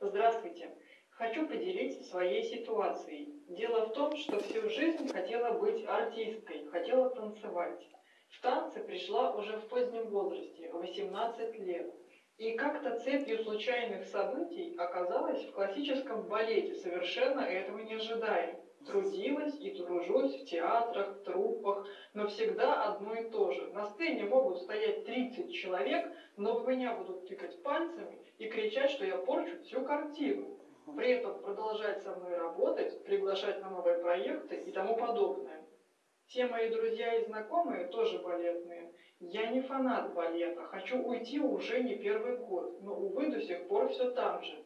Здравствуйте. Хочу поделиться своей ситуацией. Дело в том, что всю жизнь хотела быть артисткой, хотела танцевать. В танцы пришла уже в позднем возрасте, 18 лет. И как-то цепью случайных событий оказалась в классическом балете, совершенно этого не ожидая. Трудилась и тружусь в театрах, труппах, но всегда одно и то же. На сцене могут стоять 30 человек, но в меня будут тыкать пальцами и кричать, что я порчу всю картину. При этом продолжать со мной работать, приглашать на новые проекты и тому подобное. Все мои друзья и знакомые тоже балетные. Я не фанат балета, хочу уйти уже не первый год, но, увы, до сих пор все там же.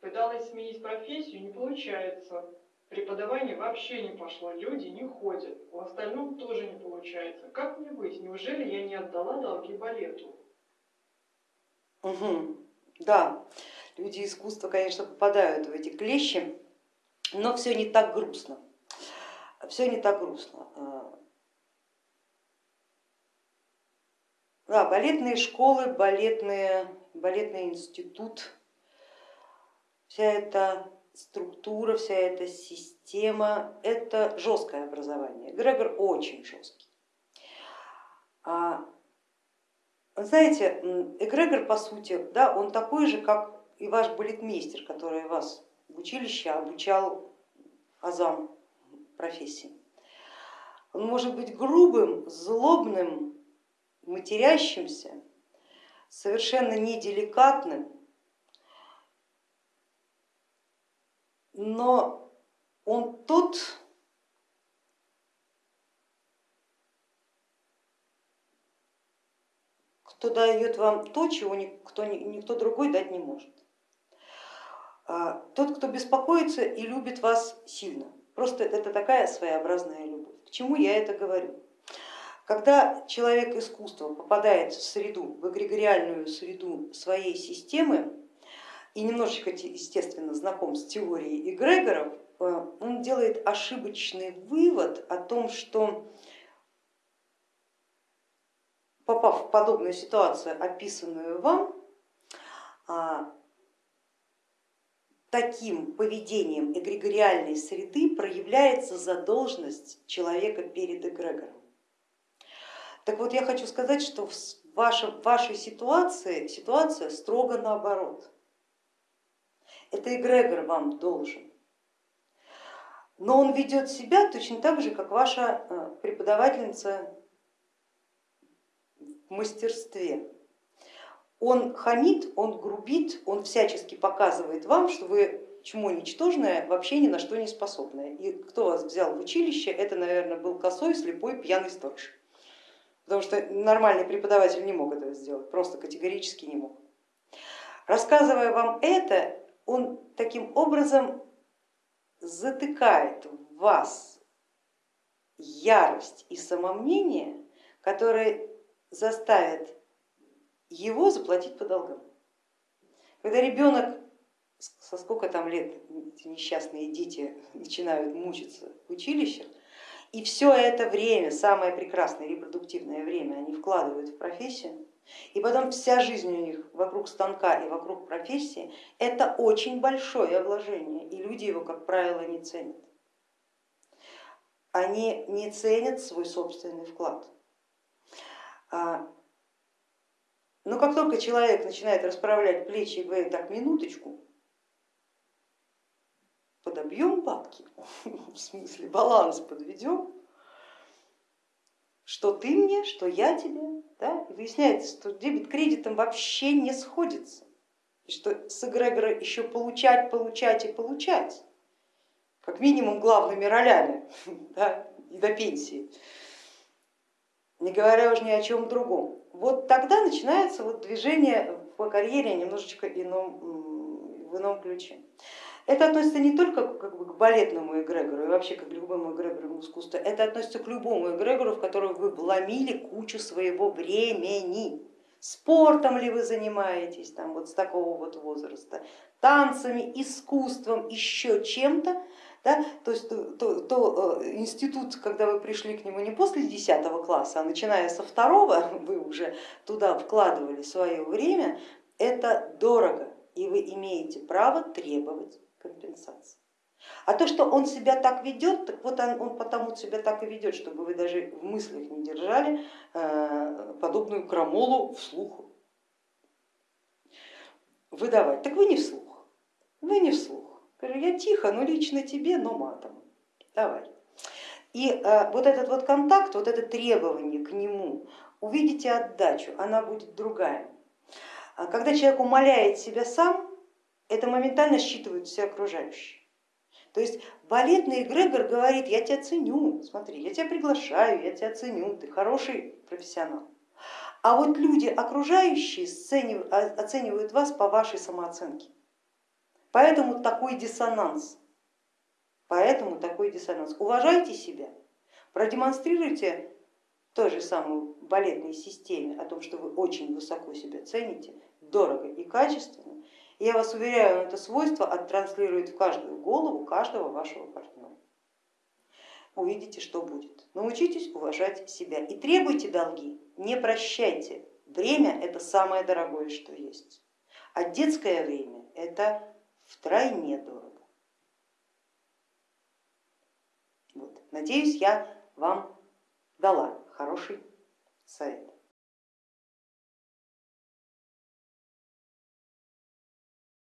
Пыталась сменить профессию, не получается. Преподавание вообще не пошло, люди не ходят. В остальном тоже не получается. Как мне быть? Неужели я не отдала долги балету? Угу. Да, люди искусства, конечно, попадают в эти клещи, но все не так грустно. Все не так грустно. А, да, балетные школы, балетные, балетный институт, вся эта структура, вся эта система, это жесткое образование. Грегор очень жесткий. А, знаете, эгрегор по сути, да, он такой же, как и ваш балетмейстер, который вас в училище обучал азам профессии. Он может быть грубым, злобным, матерящимся, совершенно неделикатным, но он тот, кто дает вам то, чего никто, никто другой дать не может. А, тот, кто беспокоится и любит вас сильно. Просто это такая своеобразная любовь. К чему я это говорю? Когда человек искусства попадает в среду, в эгрегориальную среду своей системы и немножечко, естественно, знаком с теорией эгрегоров, э, он делает ошибочный вывод о том, что попав в подобную ситуацию, описанную вам, а, таким поведением эгрегориальной среды проявляется задолженность человека перед эгрегором. Так вот, я хочу сказать, что в вашей ситуации ситуация строго наоборот. Это эгрегор вам должен. Но он ведет себя точно так же, как ваша э, преподавательница в мастерстве. Он хамит, он грубит, он всячески показывает вам, что вы чмо ничтожное, вообще ни на что не способное. И кто вас взял в училище, это, наверное, был косой, слепой, пьяный сторож. Потому что нормальный преподаватель не мог этого сделать, просто категорически не мог. Рассказывая вам это, он таким образом затыкает в вас ярость и самомнение, которые заставят его заплатить по долгам. Когда ребенок со сколько там лет эти несчастные дети начинают мучиться в училищах, и все это время, самое прекрасное репродуктивное время они вкладывают в профессию, и потом вся жизнь у них вокруг станка и вокруг профессии, это очень большое вложение, и люди его, как правило, не ценят. Они не ценят свой собственный вклад. А но как только человек начинает расправлять плечи и говорит, так, минуточку, подобьем бабки, в смысле баланс подведем, что ты мне, что я тебе, да? и выясняется, что дебет кредитом вообще не сходится, и что с эгрегора еще получать, получать и получать, как минимум главными ролями да? и до пенсии, не говоря уже ни о чем другом вот тогда начинается вот движение по карьере немножечко ином, в ином ключе. Это относится не только как бы, к балетному эгрегору и вообще как к любому эгрегору искусства, это относится к любому эгрегору, в которого вы вломили кучу своего времени. Спортом ли вы занимаетесь там, вот с такого вот возраста, танцами, искусством, еще чем-то, да? То есть то, то, то э, институт, когда вы пришли к нему не после 10 класса, а начиная со второго, вы уже туда вкладывали свое время, это дорого, и вы имеете право требовать компенсации. А то, что он себя так ведет, так вот он, он потому себя так и ведет, чтобы вы даже в мыслях не держали э, подобную крамолу вслух выдавать. Так вы не вслух, вы не вслух. Я тихо, но лично тебе, но матом. Давай. И э, вот этот вот контакт, вот это требование к нему, увидите отдачу, она будет другая. А когда человек умоляет себя сам, это моментально считывают все окружающие. То есть балетный эгрегор говорит, я тебя ценю, смотри, я тебя приглашаю, я тебя ценю, ты хороший профессионал. А вот люди окружающие оценивают вас по вашей самооценке. Поэтому такой диссонанс. Поэтому такой диссонанс. Уважайте себя, продемонстрируйте той же самой балетной системе о том, что вы очень высоко себя цените, дорого и качественно. Я вас уверяю, это свойство оттранслирует в каждую голову каждого вашего партнера. Увидите, что будет. Научитесь уважать себя и требуйте долги, не прощайте. Время это самое дорогое, что есть. А детское время это втройне дорого. Вот. Надеюсь, я вам дала хороший совет.